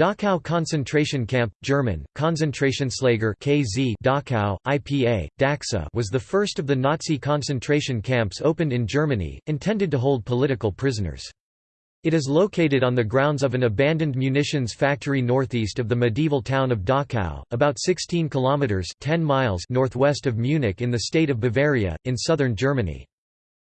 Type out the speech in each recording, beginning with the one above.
Dachau concentration camp, German, Konzentrationslager KZ Dachau, IPA, Daxa was the first of the Nazi concentration camps opened in Germany, intended to hold political prisoners. It is located on the grounds of an abandoned munitions factory northeast of the medieval town of Dachau, about 16 kilometers 10 miles northwest of Munich in the state of Bavaria, in southern Germany.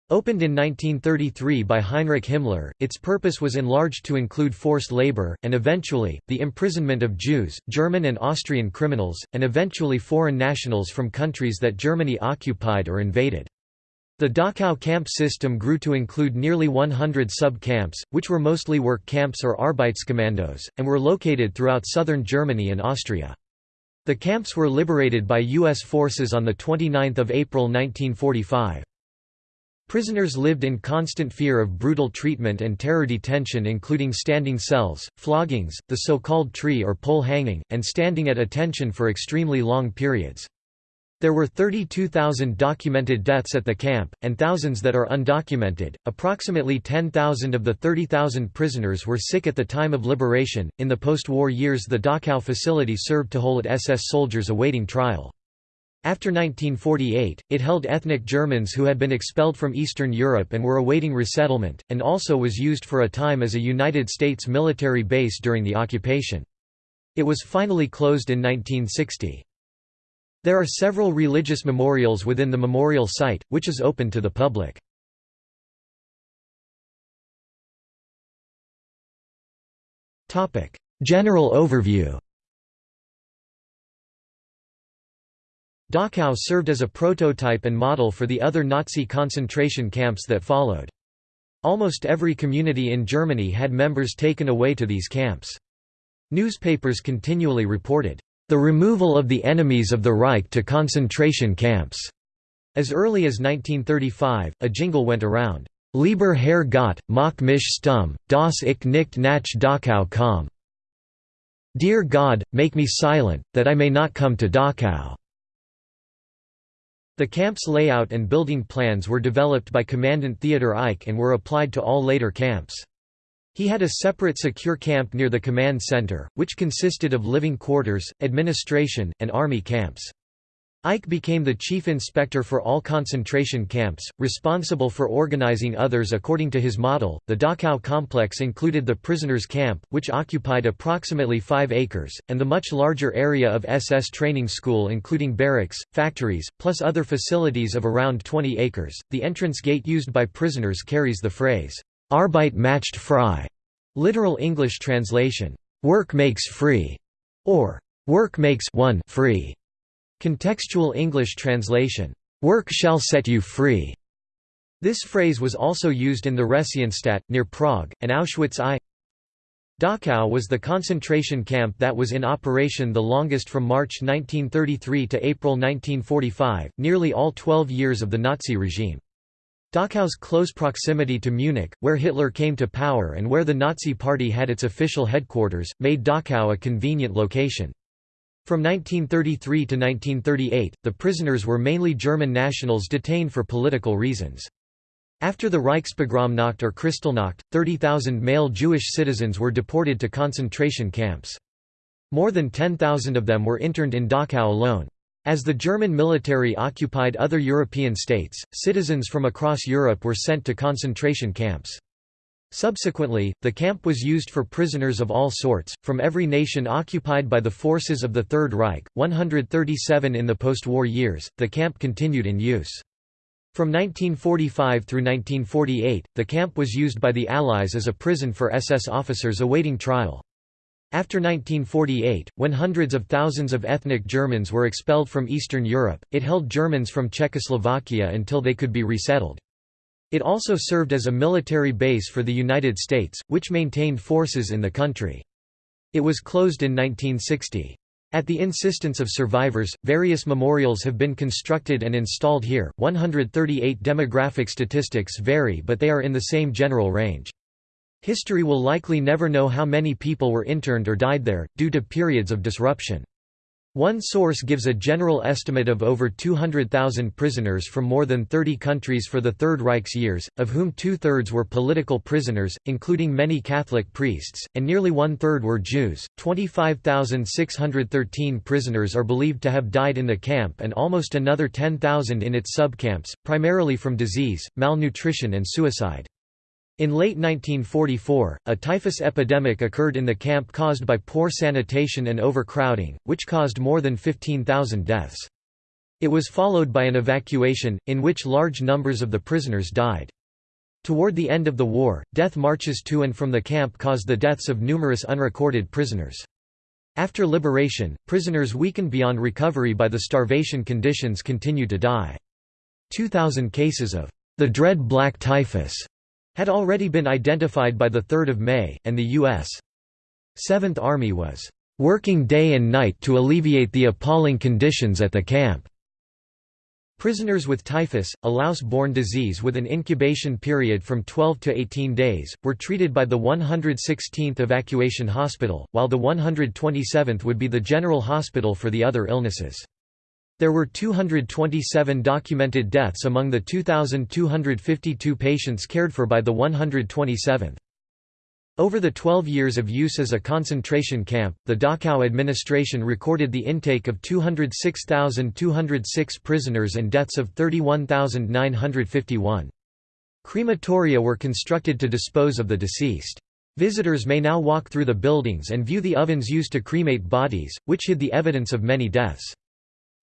Opened in 1933 by Heinrich Himmler, its purpose was enlarged to include forced labor, and eventually, the imprisonment of Jews, German and Austrian criminals, and eventually foreign nationals from countries that Germany occupied or invaded. The Dachau camp system grew to include nearly 100 sub-camps, which were mostly work camps or Arbeitskommandos, and were located throughout southern Germany and Austria. The camps were liberated by U.S. forces on 29 April 1945. Prisoners lived in constant fear of brutal treatment and terror detention including standing cells, floggings, the so-called tree or pole hanging, and standing at attention for extremely long periods. There were 32,000 documented deaths at the camp, and thousands that are undocumented. Approximately 10,000 of the 30,000 prisoners were sick at the time of liberation. In the post war years, the Dachau facility served to hold SS soldiers awaiting trial. After 1948, it held ethnic Germans who had been expelled from Eastern Europe and were awaiting resettlement, and also was used for a time as a United States military base during the occupation. It was finally closed in 1960. There are several religious memorials within the memorial site, which is open to the public. General overview Dachau served as a prototype and model for the other Nazi concentration camps that followed. Almost every community in Germany had members taken away to these camps. Newspapers continually reported, "...the removal of the enemies of the Reich to concentration camps." As early as 1935, a jingle went around, "...Lieber Herr Gott, mach mich stumm, das ich nicht nach Dachau komm." Dear God, make me silent, that I may not come to Dachau. The camp's layout and building plans were developed by Commandant Theodor Eicke and were applied to all later camps. He had a separate secure camp near the command center, which consisted of living quarters, administration, and army camps. Eicke became the chief inspector for all concentration camps, responsible for organizing others according to his model. The Dachau complex included the prisoners' camp, which occupied approximately 5 acres, and the much larger area of SS training school, including barracks, factories, plus other facilities of around 20 acres. The entrance gate used by prisoners carries the phrase, Arbeit macht frei, literal English translation, work makes free, or work makes one free. Contextual English translation, "'Work shall set you free' This phrase was also used in the Theresienstadt, near Prague, and Auschwitz I. Dachau was the concentration camp that was in operation the longest from March 1933 to April 1945, nearly all 12 years of the Nazi regime. Dachau's close proximity to Munich, where Hitler came to power and where the Nazi Party had its official headquarters, made Dachau a convenient location. From 1933 to 1938, the prisoners were mainly German nationals detained for political reasons. After the Reichspogromnacht or Kristallnacht, 30,000 male Jewish citizens were deported to concentration camps. More than 10,000 of them were interned in Dachau alone. As the German military occupied other European states, citizens from across Europe were sent to concentration camps. Subsequently, the camp was used for prisoners of all sorts, from every nation occupied by the forces of the Third Reich, 137 in the post-war years, the camp continued in use. From 1945 through 1948, the camp was used by the Allies as a prison for SS officers awaiting trial. After 1948, when hundreds of thousands of ethnic Germans were expelled from Eastern Europe, it held Germans from Czechoslovakia until they could be resettled. It also served as a military base for the United States, which maintained forces in the country. It was closed in 1960. At the insistence of survivors, various memorials have been constructed and installed here. 138 demographic statistics vary, but they are in the same general range. History will likely never know how many people were interned or died there, due to periods of disruption. One source gives a general estimate of over 200,000 prisoners from more than 30 countries for the Third Reich's years, of whom two-thirds were political prisoners, including many Catholic priests, and nearly one-third were Jews. 25,613 prisoners are believed to have died in the camp and almost another 10,000 in its subcamps, primarily from disease, malnutrition and suicide. In late 1944, a typhus epidemic occurred in the camp caused by poor sanitation and overcrowding, which caused more than 15,000 deaths. It was followed by an evacuation, in which large numbers of the prisoners died. Toward the end of the war, death marches to and from the camp caused the deaths of numerous unrecorded prisoners. After liberation, prisoners weakened beyond recovery by the starvation conditions continued to die. 2,000 cases of the dread black typhus had already been identified by 3 May, and the U.S. Seventh Army was "...working day and night to alleviate the appalling conditions at the camp." Prisoners with typhus, a louse-borne disease with an incubation period from 12 to 18 days, were treated by the 116th Evacuation Hospital, while the 127th would be the general hospital for the other illnesses. There were 227 documented deaths among the 2,252 patients cared for by the 127th. Over the 12 years of use as a concentration camp, the Dachau administration recorded the intake of 206,206 prisoners and deaths of 31,951. Crematoria were constructed to dispose of the deceased. Visitors may now walk through the buildings and view the ovens used to cremate bodies, which hid the evidence of many deaths.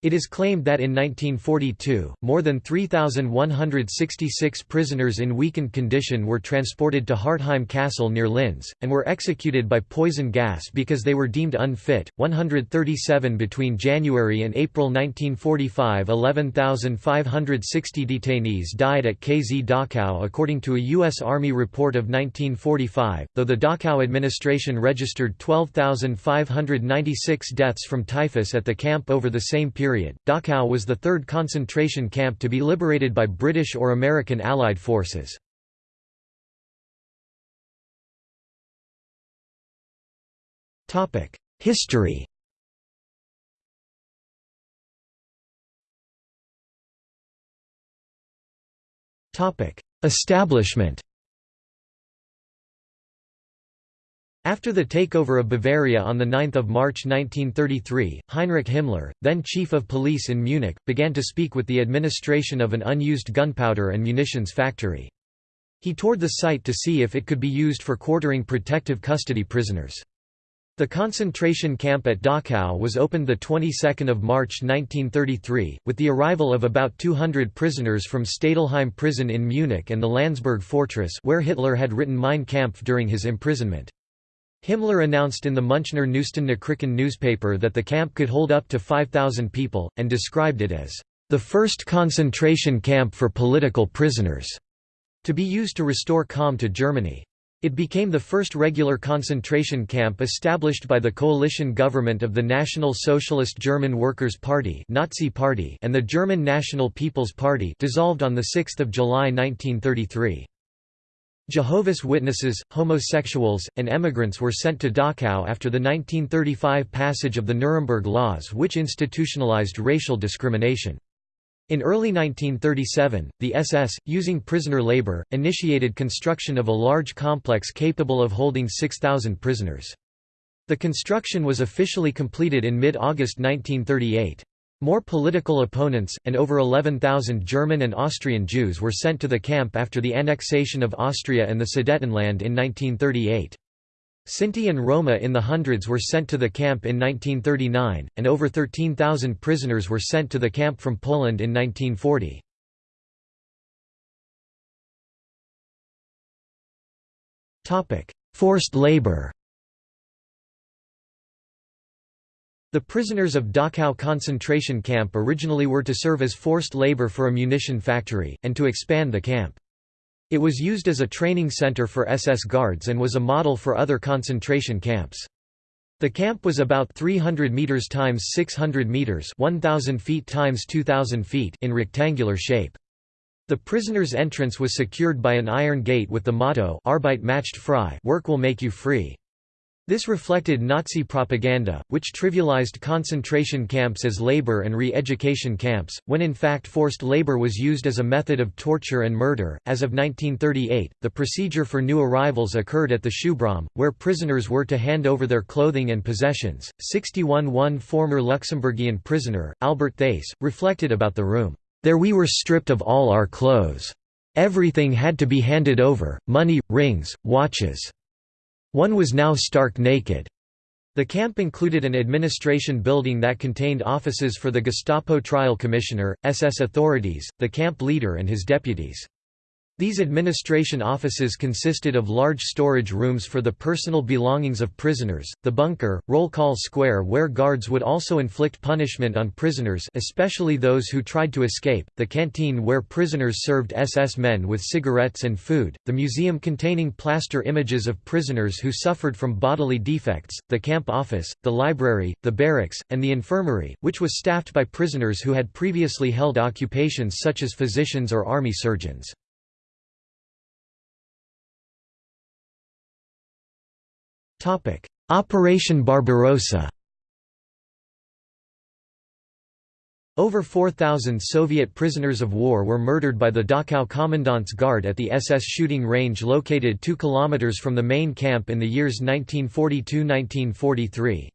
It is claimed that in 1942, more than 3,166 prisoners in weakened condition were transported to Hartheim Castle near Linz, and were executed by poison gas because they were deemed unfit. 137 between January and April 1945 11,560 detainees died at KZ Dachau according to a U.S. Army report of 1945, though the Dachau administration registered 12,596 deaths from typhus at the camp over the same period period, Dachau was the third concentration camp to be liberated by British or American Allied forces. History Establishment After the takeover of Bavaria on 9 March 1933, Heinrich Himmler, then chief of police in Munich, began to speak with the administration of an unused gunpowder and munitions factory. He toured the site to see if it could be used for quartering protective custody prisoners. The concentration camp at Dachau was opened the 22nd of March 1933, with the arrival of about 200 prisoners from Stadelheim prison in Munich and the Landsberg fortress where Hitler had written Mein Kampf during his imprisonment. Himmler announced in the Münchner Nachrichten newspaper that the camp could hold up to 5,000 people, and described it as the first concentration camp for political prisoners, to be used to restore calm to Germany. It became the first regular concentration camp established by the coalition government of the National Socialist German Workers' Party, Nazi Party and the German National People's Party dissolved on 6 July 1933. Jehovah's Witnesses, homosexuals, and emigrants were sent to Dachau after the 1935 passage of the Nuremberg Laws which institutionalized racial discrimination. In early 1937, the SS, using prisoner labor, initiated construction of a large complex capable of holding 6,000 prisoners. The construction was officially completed in mid-August 1938. More political opponents, and over 11,000 German and Austrian Jews were sent to the camp after the annexation of Austria and the Sudetenland in 1938. Sinti and Roma in the hundreds were sent to the camp in 1939, and over 13,000 prisoners were sent to the camp from Poland in 1940. Forced labor The prisoners of Dachau concentration camp originally were to serve as forced labor for a munition factory, and to expand the camp. It was used as a training center for SS guards and was a model for other concentration camps. The camp was about 300 meters times 600 meters, 1000 feet times 2000 feet in rectangular shape. The prisoners' entrance was secured by an iron gate with the motto Arbeit macht frei, work will make you free. This reflected Nazi propaganda, which trivialized concentration camps as labor and re-education camps, when in fact forced labor was used as a method of torture and murder. As of 1938, the procedure for new arrivals occurred at the Schubraum, where prisoners were to hand over their clothing and possessions. 61 One former Luxembourgian prisoner, Albert Theis, reflected about the room, There we were stripped of all our clothes. Everything had to be handed over, money, rings, watches. One was now stark naked. The camp included an administration building that contained offices for the Gestapo trial commissioner, SS authorities, the camp leader and his deputies. These administration offices consisted of large storage rooms for the personal belongings of prisoners, the bunker, roll call square where guards would also inflict punishment on prisoners especially those who tried to escape, the canteen where prisoners served SS men with cigarettes and food, the museum containing plaster images of prisoners who suffered from bodily defects, the camp office, the library, the barracks, and the infirmary, which was staffed by prisoners who had previously held occupations such as physicians or army surgeons. Operation Barbarossa Over 4,000 Soviet prisoners of war were murdered by the Dachau Commandant's Guard at the SS shooting range located 2 km from the main camp in the years 1942–1943.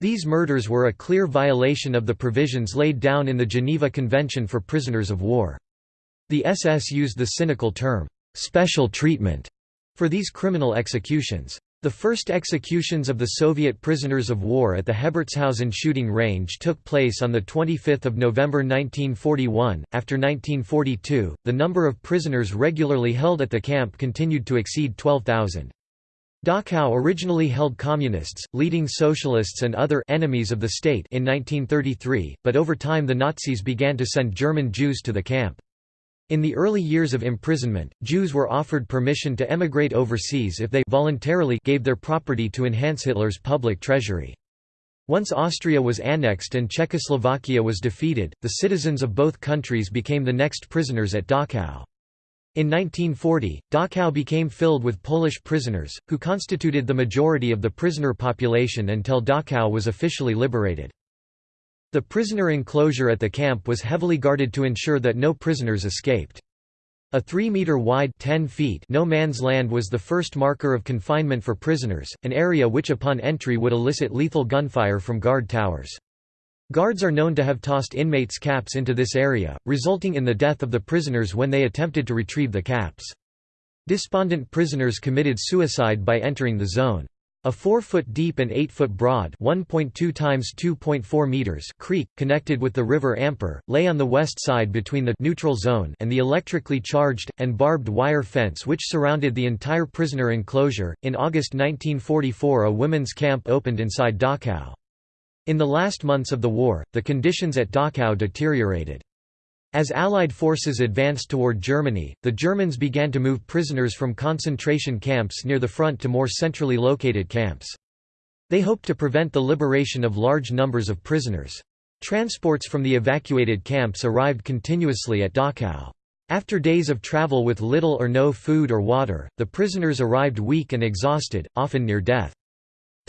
These murders were a clear violation of the provisions laid down in the Geneva Convention for Prisoners of War. The SS used the cynical term, "'special treatment' for these criminal executions. The first executions of the Soviet prisoners of war at the Hebertshausen shooting range took place on 25 November 1941. After 1942, the number of prisoners regularly held at the camp continued to exceed 12,000. Dachau originally held communists, leading socialists and other enemies of the state in 1933, but over time the Nazis began to send German Jews to the camp. In the early years of imprisonment, Jews were offered permission to emigrate overseas if they voluntarily gave their property to enhance Hitler's public treasury. Once Austria was annexed and Czechoslovakia was defeated, the citizens of both countries became the next prisoners at Dachau. In 1940, Dachau became filled with Polish prisoners, who constituted the majority of the prisoner population until Dachau was officially liberated. The prisoner enclosure at the camp was heavily guarded to ensure that no prisoners escaped. A 3-metre wide 10 feet no man's land was the first marker of confinement for prisoners, an area which upon entry would elicit lethal gunfire from guard towers. Guards are known to have tossed inmates' caps into this area, resulting in the death of the prisoners when they attempted to retrieve the caps. Despondent prisoners committed suicide by entering the zone. A 4-foot deep and 8-foot broad 1.2 times 2.4 meters creek, connected with the river Amper, lay on the west side between the neutral zone and the electrically charged, and barbed wire fence which surrounded the entire prisoner enclosure. In August 1944 a women's camp opened inside Dachau. In the last months of the war, the conditions at Dachau deteriorated. As Allied forces advanced toward Germany, the Germans began to move prisoners from concentration camps near the front to more centrally located camps. They hoped to prevent the liberation of large numbers of prisoners. Transports from the evacuated camps arrived continuously at Dachau. After days of travel with little or no food or water, the prisoners arrived weak and exhausted, often near death.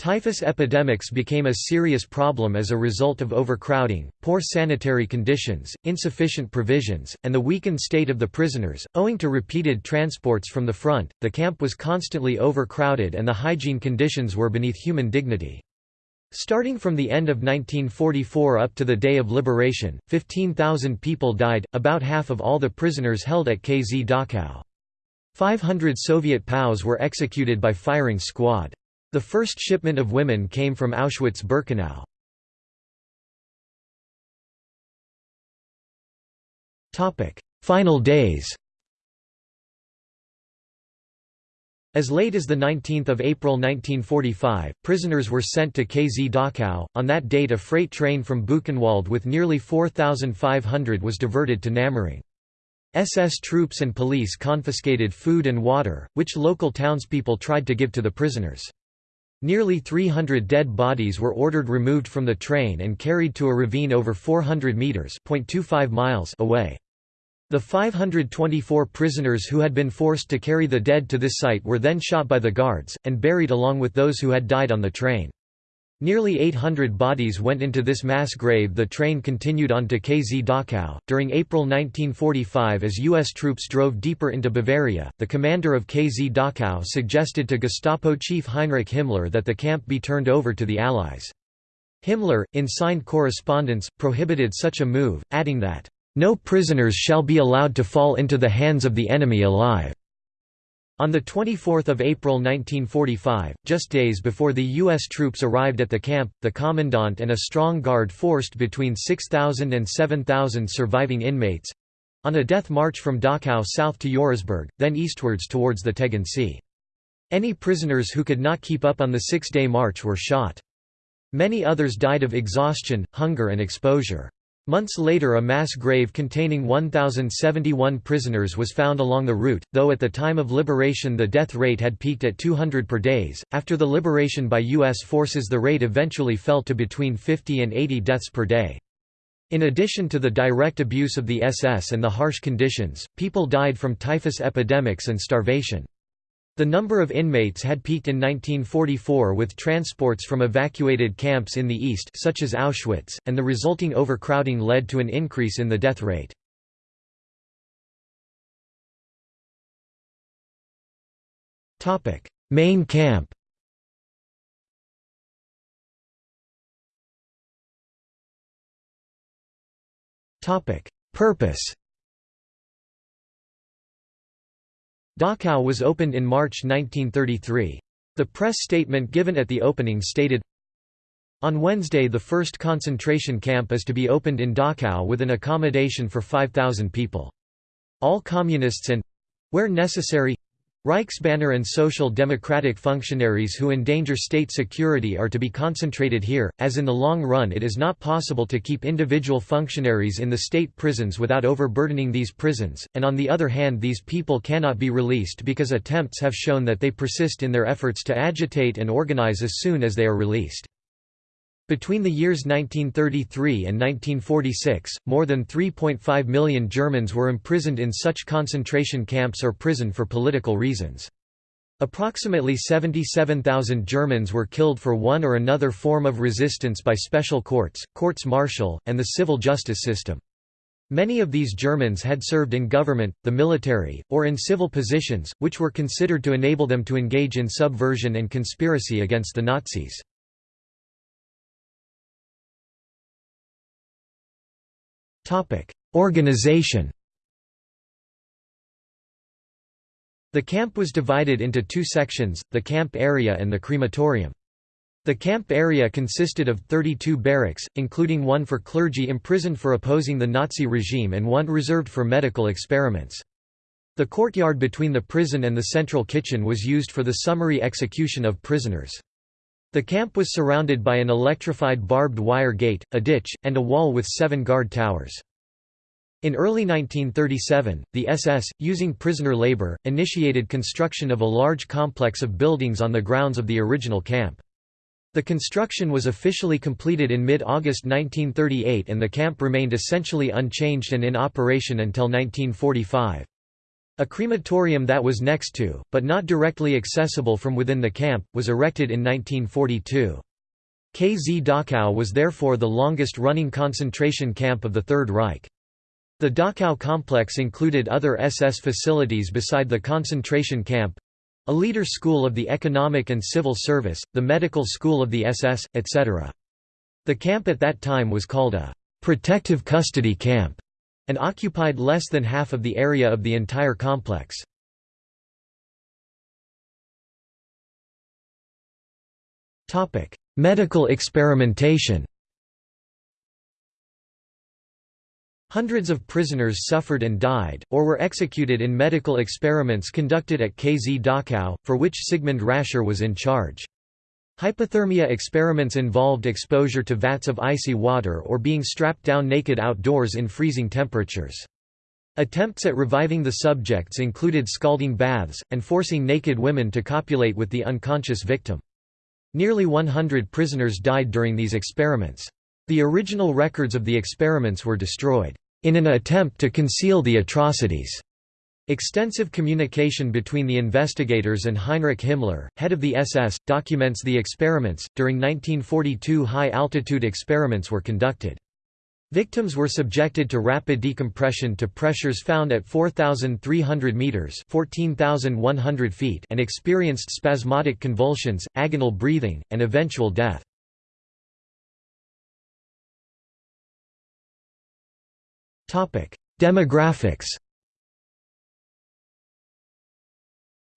Typhus epidemics became a serious problem as a result of overcrowding, poor sanitary conditions, insufficient provisions, and the weakened state of the prisoners. Owing to repeated transports from the front, the camp was constantly overcrowded and the hygiene conditions were beneath human dignity. Starting from the end of 1944 up to the day of liberation, 15,000 people died, about half of all the prisoners held at KZ Dachau. 500 Soviet POWs were executed by firing squad. The first shipment of women came from Auschwitz-Birkenau. Final days As late as 19 April 1945, prisoners were sent to KZ Dachau. On that date a freight train from Buchenwald with nearly 4,500 was diverted to Nammering. SS troops and police confiscated food and water, which local townspeople tried to give to the prisoners. Nearly 300 dead bodies were ordered removed from the train and carried to a ravine over 400 meters .25 miles away. The 524 prisoners who had been forced to carry the dead to this site were then shot by the guards, and buried along with those who had died on the train. Nearly 800 bodies went into this mass grave. The train continued on to KZ Dachau. During April 1945, as U.S. troops drove deeper into Bavaria, the commander of KZ Dachau suggested to Gestapo chief Heinrich Himmler that the camp be turned over to the Allies. Himmler, in signed correspondence, prohibited such a move, adding that, no prisoners shall be allowed to fall into the hands of the enemy alive. On 24 April 1945, just days before the U.S. troops arrived at the camp, the commandant and a strong guard forced between 6,000 and 7,000 surviving inmates—on a death march from Dachau south to Eurasburg, then eastwards towards the Tegernsee. Any prisoners who could not keep up on the six-day march were shot. Many others died of exhaustion, hunger and exposure. Months later a mass grave containing 1,071 prisoners was found along the route, though at the time of liberation the death rate had peaked at 200 per days. After the liberation by U.S. forces the rate eventually fell to between 50 and 80 deaths per day. In addition to the direct abuse of the SS and the harsh conditions, people died from typhus epidemics and starvation. The number of inmates had peaked in 1944 with transports from evacuated camps in the east such as Auschwitz, and the resulting overcrowding led to an increase in the death rate. Main camp Purpose Dachau was opened in March 1933. The press statement given at the opening stated, On Wednesday the first concentration camp is to be opened in Dachau with an accommodation for 5,000 people. All communists and—where necessary, Reichsbanner and Social Democratic functionaries who endanger state security are to be concentrated here, as in the long run it is not possible to keep individual functionaries in the state prisons without overburdening these prisons, and on the other hand these people cannot be released because attempts have shown that they persist in their efforts to agitate and organize as soon as they are released. Between the years 1933 and 1946, more than 3.5 million Germans were imprisoned in such concentration camps or prison for political reasons. Approximately 77,000 Germans were killed for one or another form of resistance by special courts, courts martial, and the civil justice system. Many of these Germans had served in government, the military, or in civil positions, which were considered to enable them to engage in subversion and conspiracy against the Nazis. Organization The camp was divided into two sections, the camp area and the crematorium. The camp area consisted of 32 barracks, including one for clergy imprisoned for opposing the Nazi regime and one reserved for medical experiments. The courtyard between the prison and the central kitchen was used for the summary execution of prisoners. The camp was surrounded by an electrified barbed wire gate, a ditch, and a wall with seven guard towers. In early 1937, the SS, using prisoner labor, initiated construction of a large complex of buildings on the grounds of the original camp. The construction was officially completed in mid-August 1938 and the camp remained essentially unchanged and in operation until 1945. A crematorium that was next to, but not directly accessible from within the camp, was erected in 1942. KZ Dachau was therefore the longest-running concentration camp of the Third Reich. The Dachau complex included other SS facilities beside the concentration camp—a leader school of the economic and civil service, the medical school of the SS, etc. The camp at that time was called a «protective custody camp» and occupied less than half of the area of the entire complex. Medical experimentation Hundreds of prisoners suffered and died, or were executed in medical experiments conducted at KZ Dachau, for which Sigmund Rascher was in charge. Hypothermia experiments involved exposure to vats of icy water or being strapped down naked outdoors in freezing temperatures. Attempts at reviving the subjects included scalding baths, and forcing naked women to copulate with the unconscious victim. Nearly 100 prisoners died during these experiments. The original records of the experiments were destroyed. in an attempt to conceal the atrocities. Extensive communication between the investigators and Heinrich Himmler, head of the SS, documents the experiments. During 1942, high altitude experiments were conducted. Victims were subjected to rapid decompression to pressures found at 4,300 meters (14,100 feet) and experienced spasmodic convulsions, agonal breathing, and eventual death. Topic: Demographics.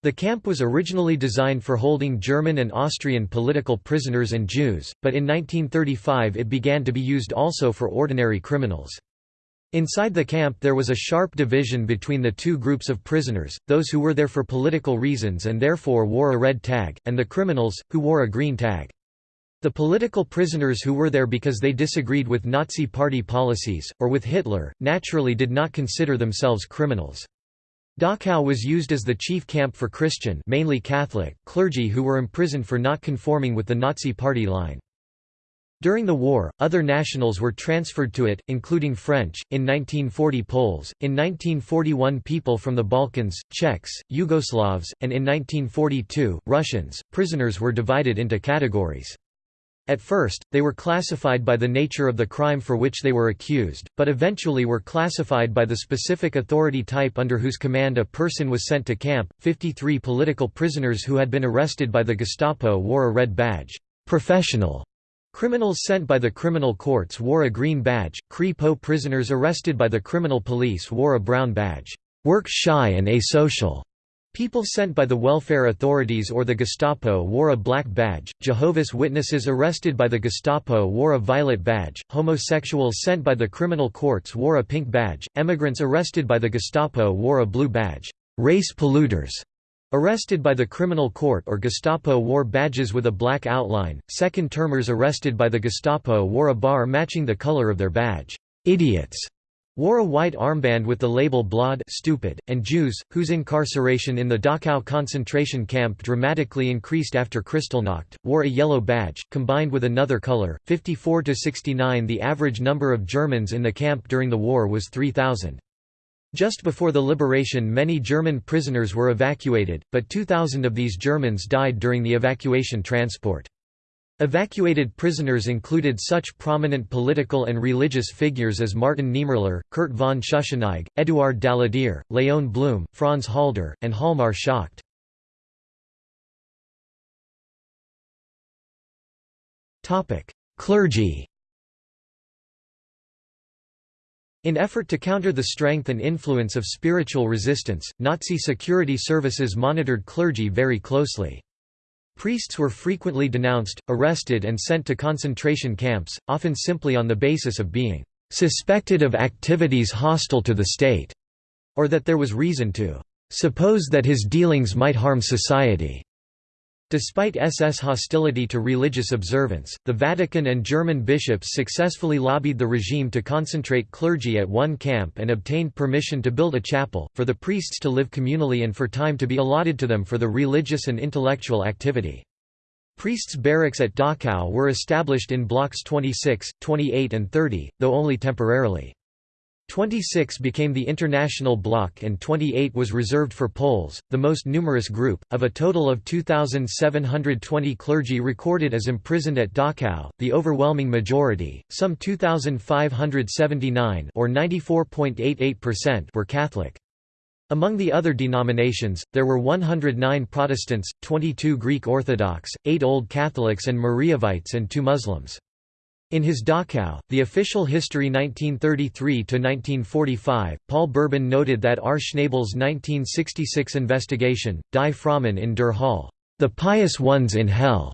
The camp was originally designed for holding German and Austrian political prisoners and Jews, but in 1935 it began to be used also for ordinary criminals. Inside the camp there was a sharp division between the two groups of prisoners, those who were there for political reasons and therefore wore a red tag, and the criminals, who wore a green tag. The political prisoners who were there because they disagreed with Nazi party policies, or with Hitler, naturally did not consider themselves criminals. Dachau was used as the chief camp for Christian mainly Catholic, clergy who were imprisoned for not conforming with the Nazi party line. During the war, other nationals were transferred to it, including French, in 1940 Poles, in 1941 people from the Balkans, Czechs, Yugoslavs, and in 1942, Russians. Prisoners were divided into categories. At first, they were classified by the nature of the crime for which they were accused, but eventually were classified by the specific authority type under whose command a person was sent to camp. 53 political prisoners who had been arrested by the Gestapo wore a red badge. Professional criminals sent by the criminal courts wore a green badge. Kripo prisoners arrested by the criminal police wore a brown badge. Work shy and asocial People sent by the welfare authorities or the Gestapo wore a black badge, Jehovah's Witnesses arrested by the Gestapo wore a violet badge, homosexuals sent by the criminal courts wore a pink badge, emigrants arrested by the Gestapo wore a blue badge. Race polluters arrested by the criminal court or Gestapo wore badges with a black outline, second-termers arrested by the Gestapo wore a bar matching the color of their badge. Idiots wore a white armband with the label Blöd stupid, and Jews, whose incarceration in the Dachau concentration camp dramatically increased after Kristallnacht, wore a yellow badge, combined with another color. 54 to 69 The average number of Germans in the camp during the war was 3,000. Just before the liberation many German prisoners were evacuated, but 2,000 of these Germans died during the evacuation transport. Evacuated prisoners included such prominent political and religious figures as Martin Niemöller, Kurt von Schuschnigg, Eduard Daladier, Léon Blum, Franz Halder, and Hjalmar Schacht. Clergy In effort to counter the strength and influence of spiritual resistance, Nazi security services monitored clergy very closely. Priests were frequently denounced, arrested and sent to concentration camps, often simply on the basis of being "...suspected of activities hostile to the state", or that there was reason to "...suppose that his dealings might harm society." Despite SS hostility to religious observance, the Vatican and German bishops successfully lobbied the regime to concentrate clergy at one camp and obtained permission to build a chapel, for the priests to live communally and for time to be allotted to them for the religious and intellectual activity. Priests' barracks at Dachau were established in blocks 26, 28 and 30, though only temporarily. 26 became the international bloc and 28 was reserved for Poles, the most numerous group. Of a total of 2,720 clergy recorded as imprisoned at Dachau, the overwhelming majority, some 2,579 or 94.88% were Catholic. Among the other denominations, there were 109 Protestants, 22 Greek Orthodox, 8 Old Catholics and Mariavites and 2 Muslims. In his Dachau, The Official History 1933–1945, Paul Berben noted that R. Schnabel's 1966 investigation, Die Frommen in der Hölle, The Pious Ones in Hell,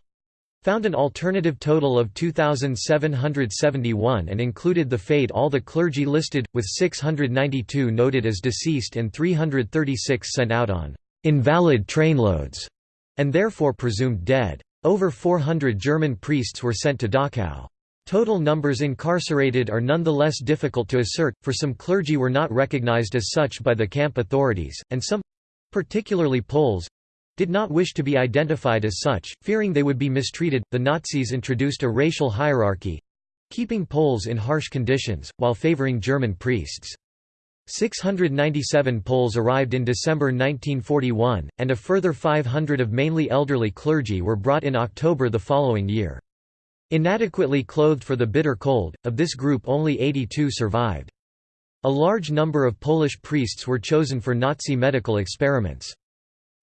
found an alternative total of 2,771 and included the fate all the clergy listed, with 692 noted as deceased and 336 sent out on «invalid trainloads» and therefore presumed dead. Over 400 German priests were sent to Dachau. Total numbers incarcerated are nonetheless difficult to assert, for some clergy were not recognized as such by the camp authorities, and some—particularly Poles—did not wish to be identified as such, fearing they would be mistreated. The Nazis introduced a racial hierarchy keeping Poles in harsh conditions, while favoring German priests. 697 Poles arrived in December 1941, and a further 500 of mainly elderly clergy were brought in October the following year. Inadequately clothed for the bitter cold, of this group only 82 survived. A large number of Polish priests were chosen for Nazi medical experiments.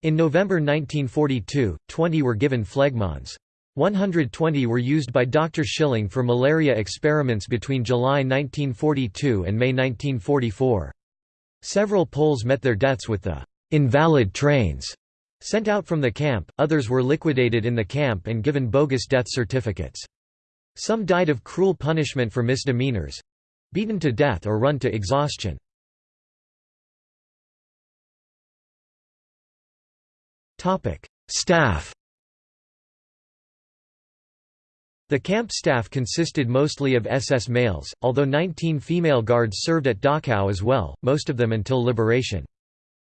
In November 1942, 20 were given phlegmons. 120 were used by Dr. Schilling for malaria experiments between July 1942 and May 1944. Several Poles met their deaths with the invalid trains sent out from the camp, others were liquidated in the camp and given bogus death certificates. Some died of cruel punishment for misdemeanors—beaten to death or run to exhaustion. Staff The camp staff consisted mostly of SS males, although 19 female guards served at Dachau as well, most of them until liberation.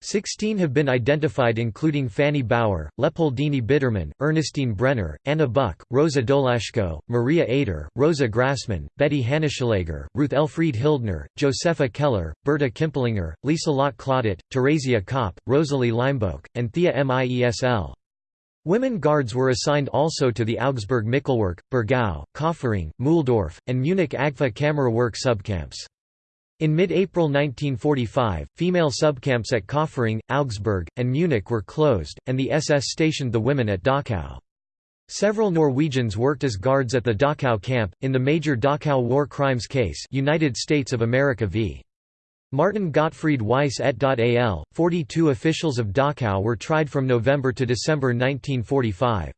Sixteen have been identified including Fanny Baur, Leopoldine Bittermann, Ernestine Brenner, Anna Buck, Rosa Dolaschko, Maria Eder, Rosa Grassmann, Betty Hanneschaleger, Ruth Elfried Hildner, Josefa Keller, Berta Kimpelinger, Lieselotte Klaudat, Theresia Kopp, Rosalie Leimboeck, and Thea Miesl. Women guards were assigned also to the Augsburg Michelwerk, Burgau, Kaufering, Mühldorf, and Munich Agfa Kammerwerk subcamps. In mid-April 1945, female subcamps at Kaufering, Augsburg, and Munich were closed, and the SS stationed the women at Dachau. Several Norwegians worked as guards at the Dachau camp, in the major Dachau war crimes case United States of America v. Martin Gottfried Weiss et al., 42 officials of Dachau were tried from November to December 1945.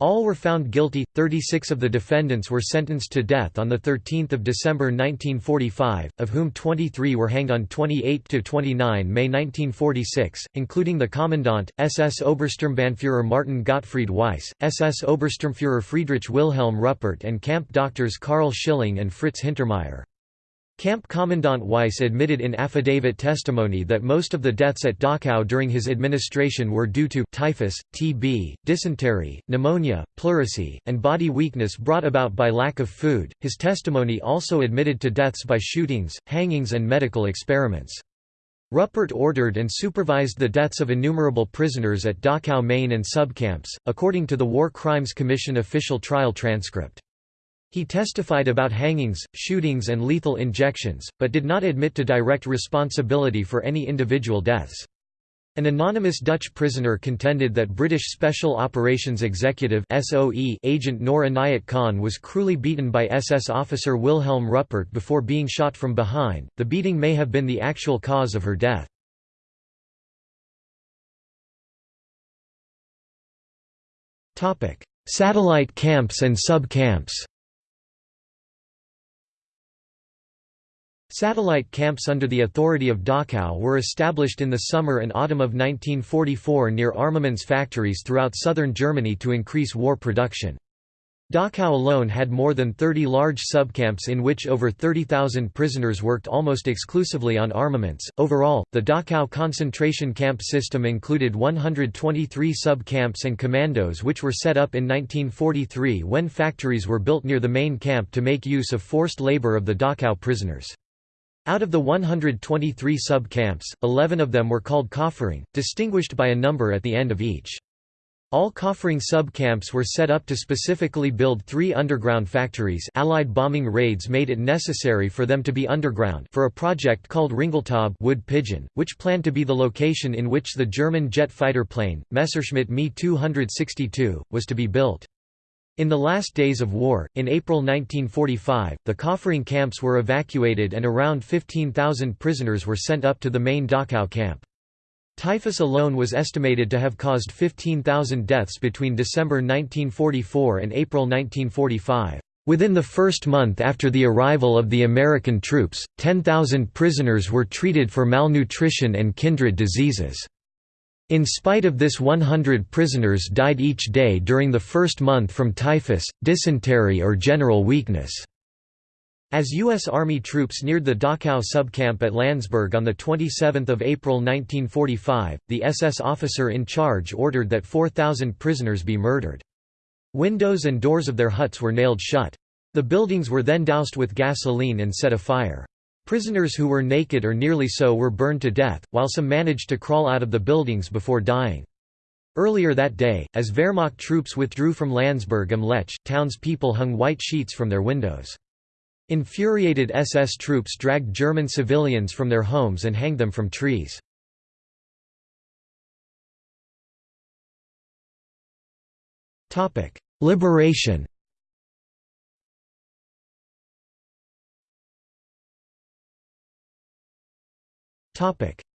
All were found guilty, 36 of the defendants were sentenced to death on the 13 December 1945, of whom 23 were hanged on 28 to 29 May 1946, including the Commandant, SS Obersturmbannführer Martin Gottfried Weiss, SS Obersturmführer Friedrich Wilhelm Ruppert and camp doctors Karl Schilling and Fritz Hintermeyer. Camp Commandant Weiss admitted in affidavit testimony that most of the deaths at Dachau during his administration were due to typhus, TB, dysentery, pneumonia, pleurisy, and body weakness brought about by lack of food. His testimony also admitted to deaths by shootings, hangings, and medical experiments. Ruppert ordered and supervised the deaths of innumerable prisoners at Dachau main and subcamps, according to the War Crimes Commission official trial transcript. He testified about hangings, shootings and lethal injections, but did not admit to direct responsibility for any individual deaths. An anonymous Dutch prisoner contended that British Special Operations Executive SOE agent Noor Inayat Khan was cruelly beaten by SS officer Wilhelm Ruppert before being shot from behind. The beating may have been the actual cause of her death. Satellite camps and sub-camps Satellite camps under the authority of Dachau were established in the summer and autumn of 1944 near armaments factories throughout southern Germany to increase war production. Dachau alone had more than 30 large subcamps in which over 30,000 prisoners worked almost exclusively on armaments. Overall, the Dachau concentration camp system included 123 subcamps and commandos which were set up in 1943 when factories were built near the main camp to make use of forced labor of the Dachau prisoners. Out of the 123 sub-camps, 11 of them were called Kaufering, distinguished by a number at the end of each. All Kaufering sub-camps were set up to specifically build three underground factories Allied bombing raids made it necessary for them to be underground for a project called Ringeltaub wood pigeon, which planned to be the location in which the German jet fighter plane, Messerschmitt Me 262, was to be built. In the last days of war, in April 1945, the Kaufering camps were evacuated and around 15,000 prisoners were sent up to the main Dachau camp. Typhus alone was estimated to have caused 15,000 deaths between December 1944 and April 1945. Within the first month after the arrival of the American troops, 10,000 prisoners were treated for malnutrition and kindred diseases. In spite of this 100 prisoners died each day during the first month from typhus, dysentery or general weakness. As U.S. Army troops neared the Dachau subcamp at Landsberg on 27 April 1945, the SS officer in charge ordered that 4,000 prisoners be murdered. Windows and doors of their huts were nailed shut. The buildings were then doused with gasoline and set afire. Prisoners who were naked or nearly so were burned to death, while some managed to crawl out of the buildings before dying. Earlier that day, as Wehrmacht troops withdrew from Landsberg am Lech, townspeople hung white sheets from their windows. Infuriated SS troops dragged German civilians from their homes and hanged them from trees. Liberation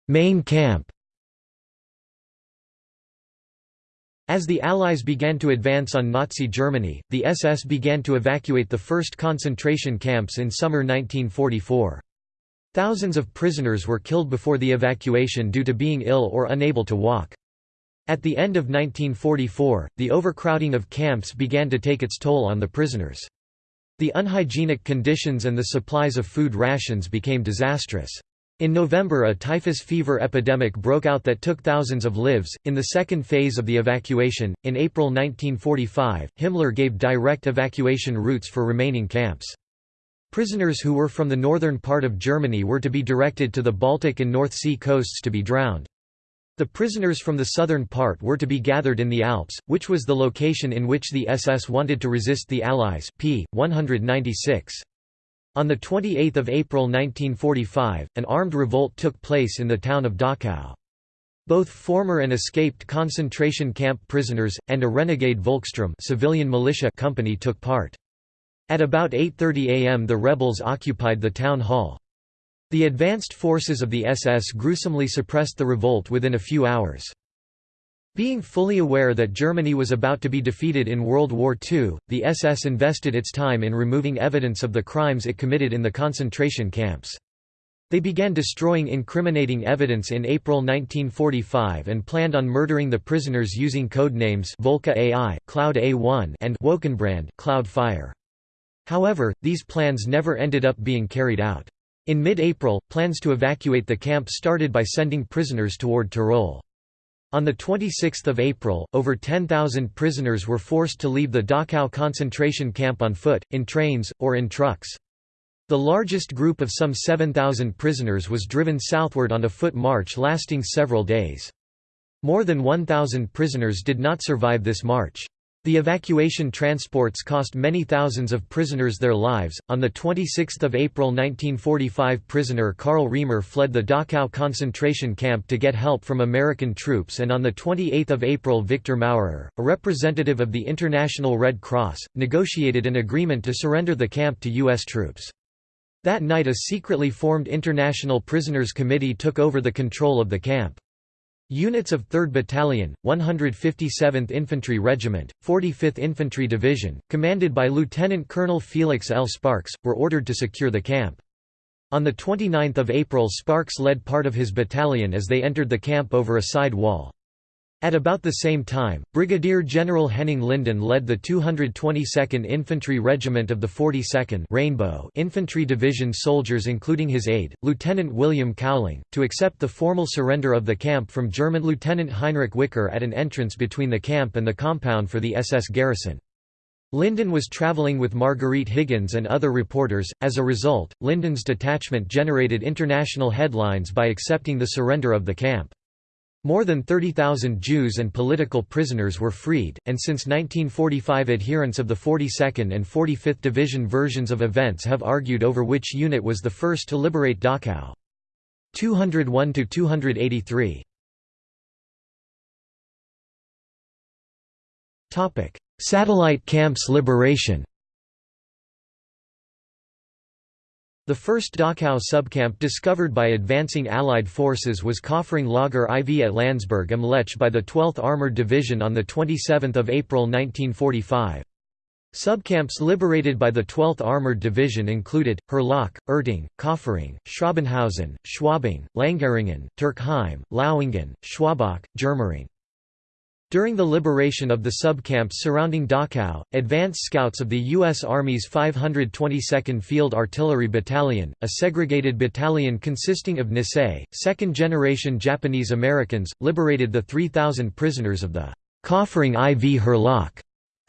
Main camp As the Allies began to advance on Nazi Germany, the SS began to evacuate the first concentration camps in summer 1944. Thousands of prisoners were killed before the evacuation due to being ill or unable to walk. At the end of 1944, the overcrowding of camps began to take its toll on the prisoners. The unhygienic conditions and the supplies of food rations became disastrous. In November a typhus fever epidemic broke out that took thousands of lives. In the second phase of the evacuation, in April 1945, Himmler gave direct evacuation routes for remaining camps. Prisoners who were from the northern part of Germany were to be directed to the Baltic and North Sea coasts to be drowned. The prisoners from the southern part were to be gathered in the Alps, which was the location in which the SS wanted to resist the Allies. p. 196. On 28 April 1945, an armed revolt took place in the town of Dachau. Both former and escaped concentration camp prisoners, and a renegade Volkssturm civilian militia company took part. At about 8.30 am the rebels occupied the town hall. The advanced forces of the SS gruesomely suppressed the revolt within a few hours. Being fully aware that Germany was about to be defeated in World War II, the SS invested its time in removing evidence of the crimes it committed in the concentration camps. They began destroying incriminating evidence in April 1945 and planned on murdering the prisoners using code names Wolke A-I, Cloud A1 and Wolkenbrand Cloud Fire. However, these plans never ended up being carried out. In mid-April, plans to evacuate the camp started by sending prisoners toward Tyrol. On 26 April, over 10,000 prisoners were forced to leave the Dachau concentration camp on foot, in trains, or in trucks. The largest group of some 7,000 prisoners was driven southward on a foot march lasting several days. More than 1,000 prisoners did not survive this march. The evacuation transports cost many thousands of prisoners their lives. On the 26th of April 1945, prisoner Karl Reimer fled the Dachau concentration camp to get help from American troops, and on the 28th of April, Victor Maurer, a representative of the International Red Cross, negotiated an agreement to surrender the camp to U.S. troops. That night, a secretly formed International Prisoners Committee took over the control of the camp. Units of 3rd Battalion, 157th Infantry Regiment, 45th Infantry Division, commanded by Lieutenant Colonel Felix L. Sparks, were ordered to secure the camp. On 29 April Sparks led part of his battalion as they entered the camp over a side wall. At about the same time, Brigadier General Henning Linden led the 222nd Infantry Regiment of the 42nd Rainbow Infantry Division soldiers including his aide, Lieutenant William Cowling, to accept the formal surrender of the camp from German Lieutenant Heinrich Wicker at an entrance between the camp and the compound for the SS garrison. Linden was traveling with Marguerite Higgins and other reporters, as a result, Linden's detachment generated international headlines by accepting the surrender of the camp. More than 30,000 Jews and political prisoners were freed, and since 1945 adherents of the 42nd and 45th Division versions of events have argued over which unit was the first to liberate Dachau. 201–283 Satellite camps liberation The first Dachau subcamp discovered by advancing Allied forces was Kaufering Lager IV at Landsberg am Lech by the 12th Armoured Division on 27 April 1945. Subcamps liberated by the 12th Armoured Division included, Hurlach, Erting, Kaufering, Schrobenhausen, Schwabing, Langeringen, Turkheim, Lauingen, Schwabach, Germering. During the liberation of the subcamps surrounding Dachau, advance scouts of the U.S. Army's 522nd Field Artillery Battalion, a segregated battalion consisting of Nisei, second-generation Japanese Americans, liberated the 3,000 prisoners of the Kaufering IV Hurlach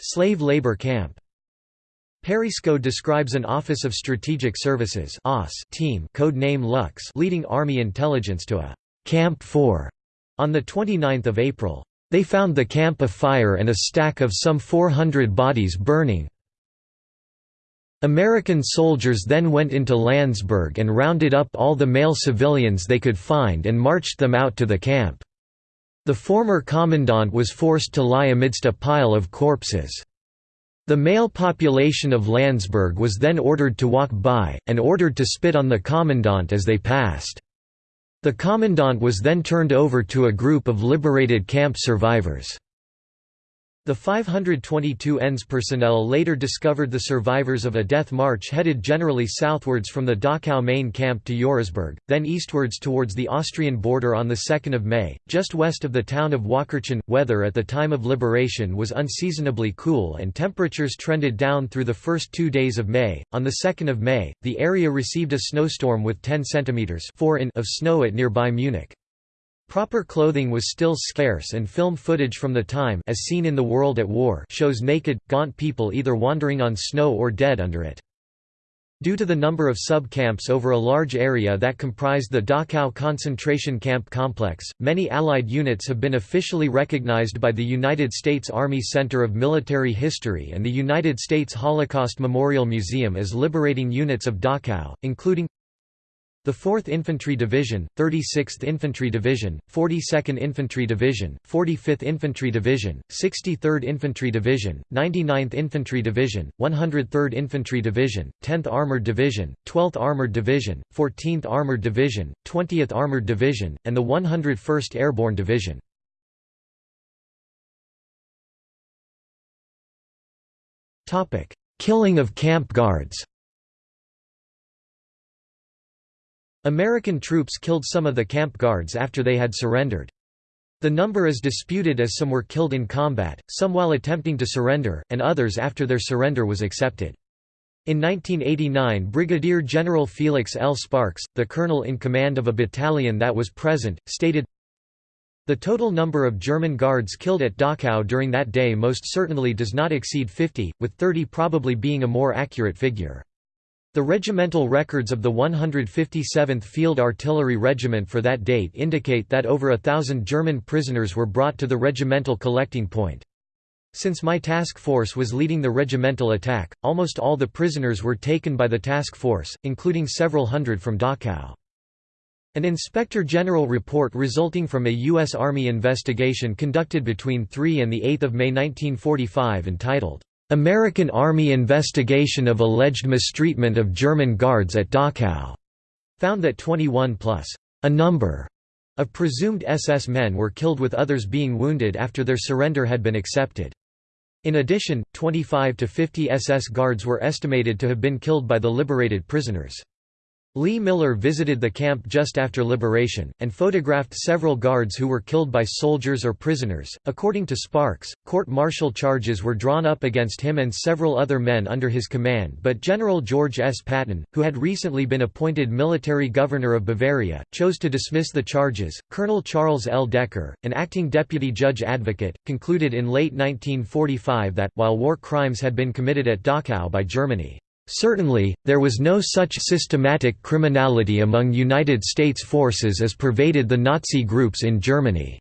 slave labor camp. Persico describes an Office of Strategic Services team code name Lux leading Army intelligence to a «Camp 4» on 29 April. They found the camp afire and a stack of some 400 bodies burning. American soldiers then went into Landsberg and rounded up all the male civilians they could find and marched them out to the camp. The former commandant was forced to lie amidst a pile of corpses. The male population of Landsberg was then ordered to walk by, and ordered to spit on the commandant as they passed. The commandant was then turned over to a group of liberated camp survivors. The 522 ENS personnel later discovered the survivors of a death march headed generally southwards from the Dachau main camp to Eurasburg, then eastwards towards the Austrian border on 2 May, just west of the town of Waakirchen. Weather at the time of liberation was unseasonably cool and temperatures trended down through the first two days of May. On 2 May, the area received a snowstorm with 10 centimetres of snow at nearby Munich. Proper clothing was still scarce and film footage from the time as seen in The World at War shows naked, gaunt people either wandering on snow or dead under it. Due to the number of sub-camps over a large area that comprised the Dachau concentration camp complex, many Allied units have been officially recognized by the United States Army Center of Military History and the United States Holocaust Memorial Museum as liberating units of Dachau, including the 4th Infantry Division, 36th Infantry Division, 42nd Infantry Division, 45th Infantry Division, 63rd Infantry Division, 99th Infantry Division, 103rd Infantry Division, 10th Armored Division, 12th Armored Division, 14th Armored Division, 20th Armored Division, and the 101st Airborne Division. Killing of camp guards American troops killed some of the camp guards after they had surrendered. The number is disputed as some were killed in combat, some while attempting to surrender, and others after their surrender was accepted. In 1989 Brigadier General Felix L. Sparks, the colonel in command of a battalion that was present, stated, The total number of German guards killed at Dachau during that day most certainly does not exceed 50, with 30 probably being a more accurate figure. The regimental records of the 157th Field Artillery Regiment for that date indicate that over a thousand German prisoners were brought to the regimental collecting point. Since my task force was leading the regimental attack, almost all the prisoners were taken by the task force, including several hundred from Dachau. An Inspector General report resulting from a U.S. Army investigation conducted between 3 and 8 May 1945 entitled, American Army investigation of alleged mistreatment of German guards at Dachau found that 21 plus a number of presumed SS men were killed with others being wounded after their surrender had been accepted. In addition, 25 to 50 SS guards were estimated to have been killed by the liberated prisoners. Lee Miller visited the camp just after liberation, and photographed several guards who were killed by soldiers or prisoners. According to Sparks, court martial charges were drawn up against him and several other men under his command, but General George S. Patton, who had recently been appointed military governor of Bavaria, chose to dismiss the charges. Colonel Charles L. Decker, an acting deputy judge advocate, concluded in late 1945 that, while war crimes had been committed at Dachau by Germany, Certainly, there was no such systematic criminality among United States forces as pervaded the Nazi groups in Germany.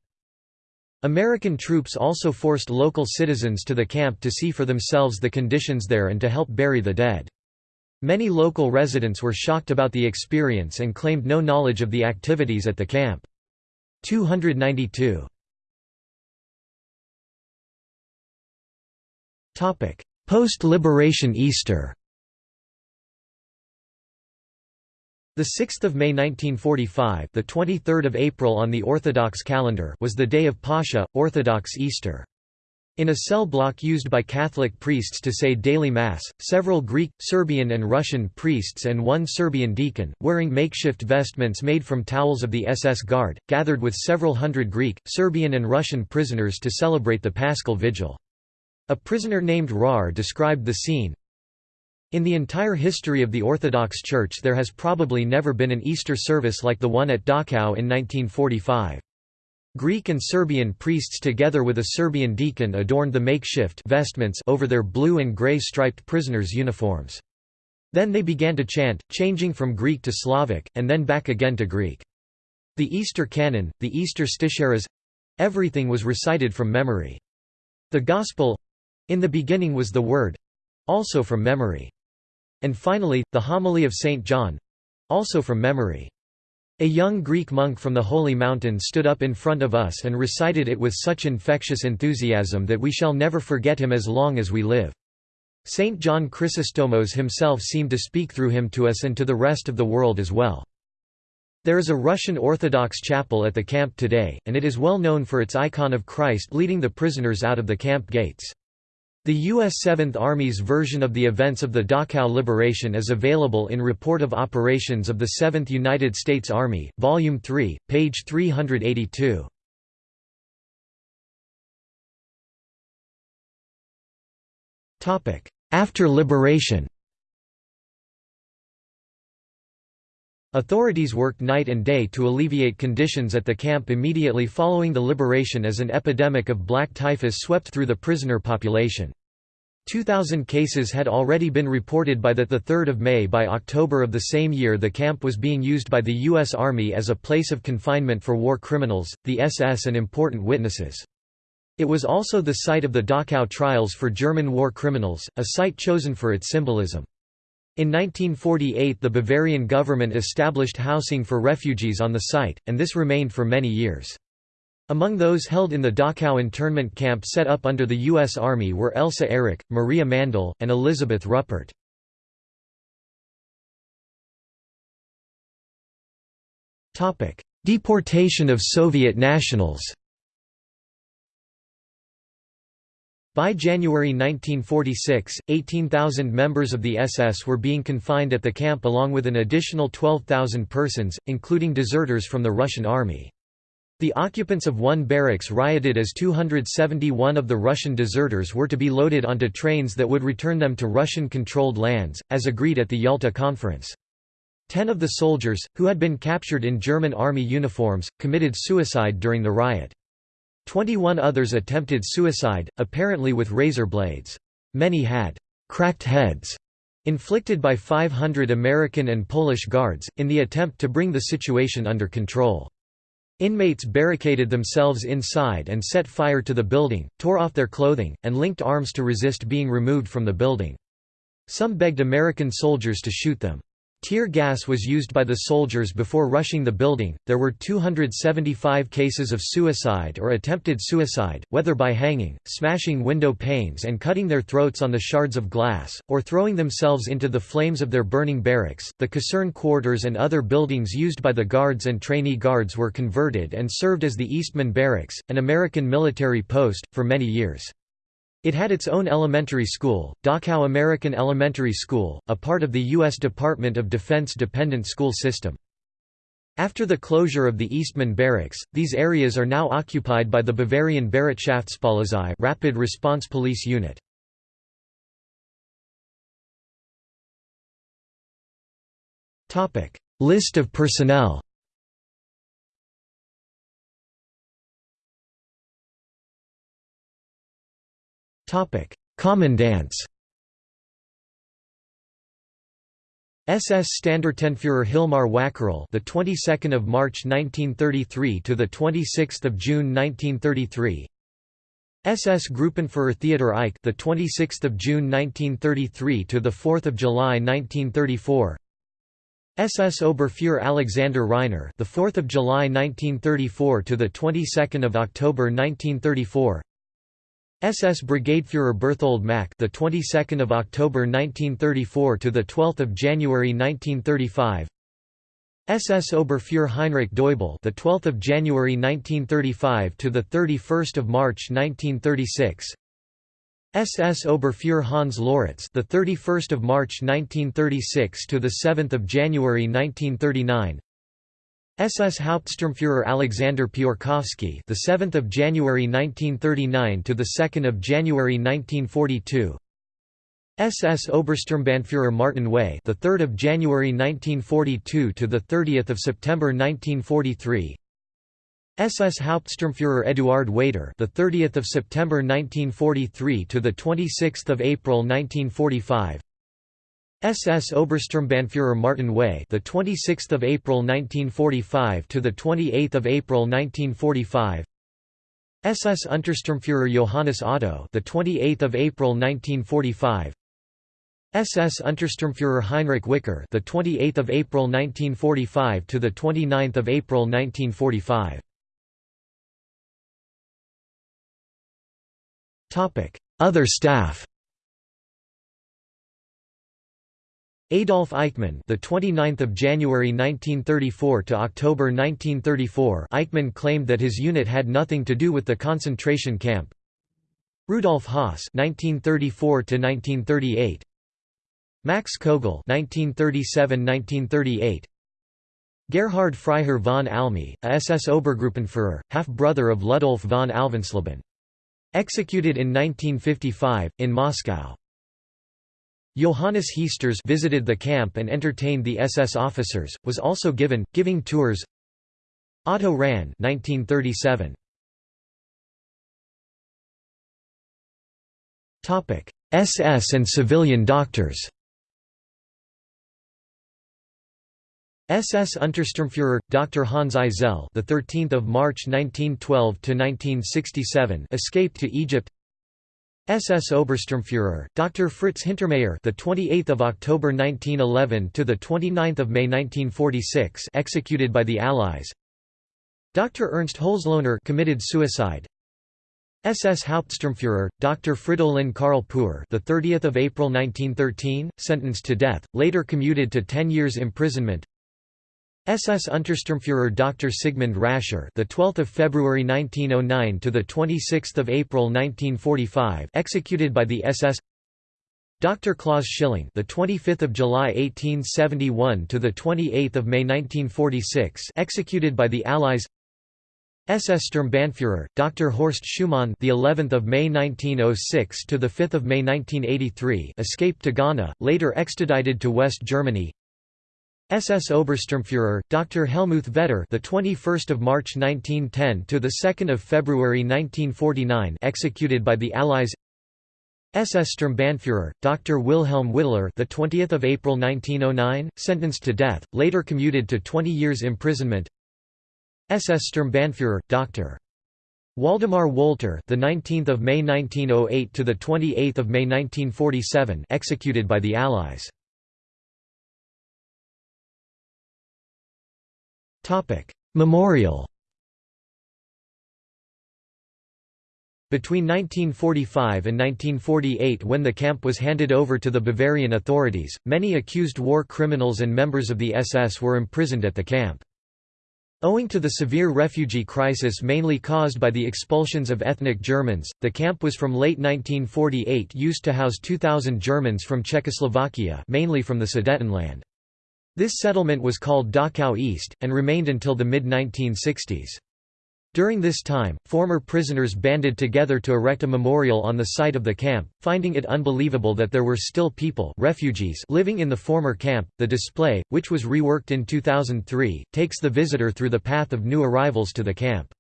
American troops also forced local citizens to the camp to see for themselves the conditions there and to help bury the dead. Many local residents were shocked about the experience and claimed no knowledge of the activities at the camp. 292 Post-liberation Easter The 6th of May 1945, the 23rd of April on the Orthodox calendar, was the day of Pascha, Orthodox Easter. In a cell block used by Catholic priests to say daily mass, several Greek, Serbian and Russian priests and one Serbian deacon, wearing makeshift vestments made from towels of the SS Guard, gathered with several hundred Greek, Serbian and Russian prisoners to celebrate the Paschal Vigil. A prisoner named Rahr described the scene, in the entire history of the Orthodox Church there has probably never been an Easter service like the one at Dachau in 1945. Greek and Serbian priests together with a Serbian deacon adorned the makeshift vestments over their blue and grey striped prisoners' uniforms. Then they began to chant, changing from Greek to Slavic, and then back again to Greek. The Easter canon, the Easter stichaires—everything was recited from memory. The Gospel—in the beginning was the Word—also from memory. And finally, the homily of St. John—also from memory. A young Greek monk from the Holy Mountain stood up in front of us and recited it with such infectious enthusiasm that we shall never forget him as long as we live. Saint John Chrysostomos himself seemed to speak through him to us and to the rest of the world as well. There is a Russian Orthodox chapel at the camp today, and it is well known for its icon of Christ leading the prisoners out of the camp gates. The U.S. 7th Army's version of the events of the Dachau liberation is available in Report of Operations of the 7th United States Army, Volume 3, page 382. After liberation Authorities worked night and day to alleviate conditions at the camp immediately following the liberation as an epidemic of black typhus swept through the prisoner population. 2,000 cases had already been reported by 3 May By October of the same year the camp was being used by the U.S. Army as a place of confinement for war criminals, the SS and important witnesses. It was also the site of the Dachau trials for German war criminals, a site chosen for its symbolism. In 1948 the Bavarian government established housing for refugees on the site, and this remained for many years. Among those held in the Dachau internment camp set up under the U.S. Army were Elsa Ehrich, Maria Mandel, and Elizabeth Ruppert. Deportation of Soviet nationals By January 1946, 18,000 members of the SS were being confined at the camp along with an additional 12,000 persons, including deserters from the Russian army. The occupants of one barracks rioted as 271 of the Russian deserters were to be loaded onto trains that would return them to Russian-controlled lands, as agreed at the Yalta Conference. Ten of the soldiers, who had been captured in German army uniforms, committed suicide during the riot. Twenty-one others attempted suicide, apparently with razor blades. Many had «cracked heads» inflicted by 500 American and Polish guards, in the attempt to bring the situation under control. Inmates barricaded themselves inside and set fire to the building, tore off their clothing, and linked arms to resist being removed from the building. Some begged American soldiers to shoot them. Tear gas was used by the soldiers before rushing the building. There were 275 cases of suicide or attempted suicide, whether by hanging, smashing window panes and cutting their throats on the shards of glass, or throwing themselves into the flames of their burning barracks. The caserne quarters and other buildings used by the guards and trainee guards were converted and served as the Eastman Barracks, an American military post, for many years. It had its own elementary school, Dachau American Elementary School, a part of the U.S. Department of Defense dependent school system. After the closure of the Eastman Barracks, these areas are now occupied by the Bavarian Bereitschaftspolizei Rapid Response Police Unit. List of personnel Topic: Commandants. SS Standartenführer Hilmar Wäckerle, the 22nd of March 1933 to the 26th of June 1933. SS Gruppenführer Theodor Eicke, the 26th of June 1933 to the 4th of July 1934. SS Oberfuhrer Alexander Reiner, the 4th of July 1934 to the 22nd of October 1934. SS Brigadeführer Berthold Maack, the 22nd of October 1934 to the 12th of January 1935. SS Oberfuhrer Heinrich Deubel, the 12th of January 1935 to the 31st of March 1936. SS Oberfuhrer Hans Loritz, the 31st of March 1936 to the 7th of January 1939. SS Hauptsturmführer Alexander Piorkowski, the 7th of January 1939 to the 2nd of January 1942. SS Obersturmbannführer Martin Way, the 3rd of January 1942 to the 30th of September 1943. SS Hauptsturmführer Eduard Weiter, the 30th of September 1943 to the 26th of April 1945. SS Obersturmbannführer Martin Way, the 26th of April 1945 to the 28th of April 1945. SS Untersturmführer Johannes Otto, the 28th of April 1945. SS Untersturmführer Heinrich Wicker, the 28th of April 1945 to the 29th of April 1945. Topic: Other staff Adolf Eichmann, the 29th of January 1934 to October 1934. Eichmann claimed that his unit had nothing to do with the concentration camp. Rudolf Höss, 1934 to 1938. Max Kogel, 1937–1938. Gerhard Freiherr von Almy, a SS Obergruppenführer, half-brother of Ludolf von Alvensleben. Executed in 1955, in Moscow. Johannes Heesters visited the camp and entertained the SS officers, was also given, giving tours Otto Rahn 1937. SS and civilian doctors SS Untersturmführer Dr. Hans Eisele, the 13th of March 1912 to 1967, escaped to Egypt. SS Obersturmführer Dr. Fritz Hintermayer, the 28th of October 1911 to the 29th of May 1946, executed by the Allies. Dr. Ernst Holzlohner committed suicide. SS Hauptsturmführer Dr. Fridolin Karl Puhr, the 30th of April 1913, sentenced to death, later commuted to 10 years imprisonment. SS Untersturmführer Dr. Sigmund Rascher, the 12th of February 1909 to the 26th of April 1945, executed by the SS. Dr. Klaus Schilling, the 25th of July 1871 to the 28th of May 1946, executed by the Allies. SS Sturmbannführer Dr. Horst Schumann, the 11th of May 1906 to the 5th of May 1983, escaped to Ghana, later extradited to West Germany. SS Obersturmführer Dr. Helmuth Vetter, the 21st of March 1910 to the 2nd of February 1949, executed by the Allies. SS Sturmbannführer Dr. Wilhelm Wittler, the 20th of April 1909, sentenced to death, later commuted to 20 years imprisonment. SS Sturmbannführer Dr. Waldemar Wolter, the 19th of May 1908 to the 28th of May 1947, executed by the Allies. Memorial Between 1945 and 1948 when the camp was handed over to the Bavarian authorities, many accused war criminals and members of the SS were imprisoned at the camp. Owing to the severe refugee crisis mainly caused by the expulsions of ethnic Germans, the camp was from late 1948 used to house 2,000 Germans from Czechoslovakia mainly from the Sudetenland. This settlement was called Dachau East, and remained until the mid-1960s. During this time, former prisoners banded together to erect a memorial on the site of the camp, finding it unbelievable that there were still people refugees living in the former camp. The display, which was reworked in 2003, takes the visitor through the path of new arrivals to the camp.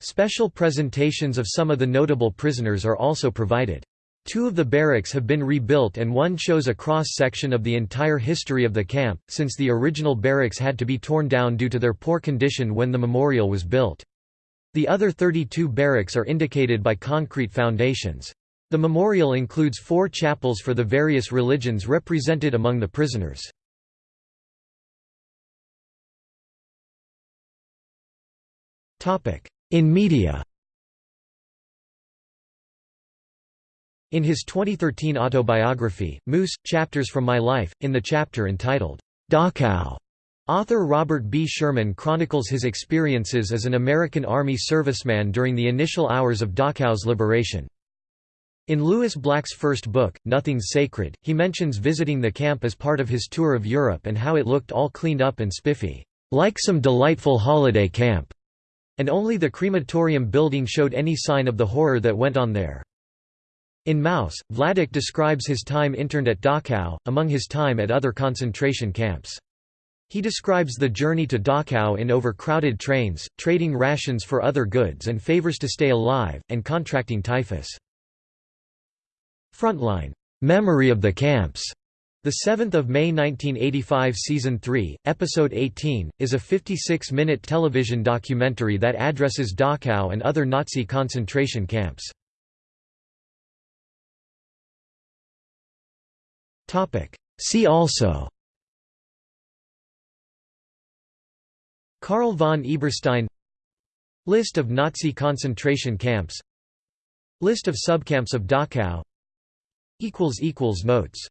Special presentations of some of the notable prisoners are also provided. Two of the barracks have been rebuilt and one shows a cross-section of the entire history of the camp, since the original barracks had to be torn down due to their poor condition when the memorial was built. The other 32 barracks are indicated by concrete foundations. The memorial includes four chapels for the various religions represented among the prisoners. In media In his 2013 autobiography, Moose, Chapters from My Life, in the chapter entitled, Dachau, author Robert B. Sherman chronicles his experiences as an American Army serviceman during the initial hours of Dachau's liberation. In Lewis Black's first book, Nothing's Sacred, he mentions visiting the camp as part of his tour of Europe and how it looked all cleaned up and spiffy, like some delightful holiday camp, and only the crematorium building showed any sign of the horror that went on there. In Maus, Vladek describes his time interned at Dachau, among his time at other concentration camps. He describes the journey to Dachau in overcrowded trains, trading rations for other goods and favors to stay alive, and contracting typhus. Frontline Memory of the Camps the 7th of May 1985 season 3 episode 18 is a 56-minute television documentary that addresses Dachau and other Nazi concentration camps. See also. Karl von Eberstein. List of Nazi concentration camps. List of subcamps of Dachau. Notes